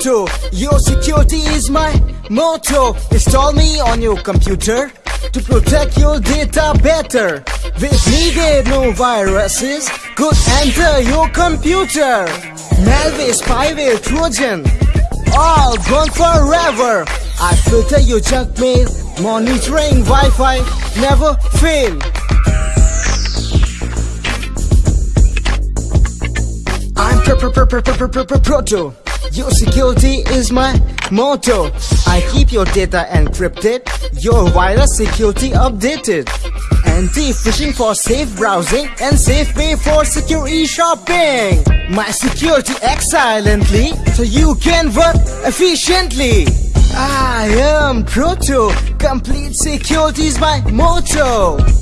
Your security is my motto. Install me on your computer to protect your data better. With needed no viruses could enter your computer. Malware, spyware, Trojan, all gone forever. I filter your junk mail, monitoring Wi-Fi never fail. I'm pr pr pr pr pr pr pr proto. Your security is my motto. I keep your data encrypted, your virus security updated. Anti-phishing for safe browsing and safe pay for secure e-shopping. My security acts silently so you can work efficiently. I am Proto. Complete security is my motto.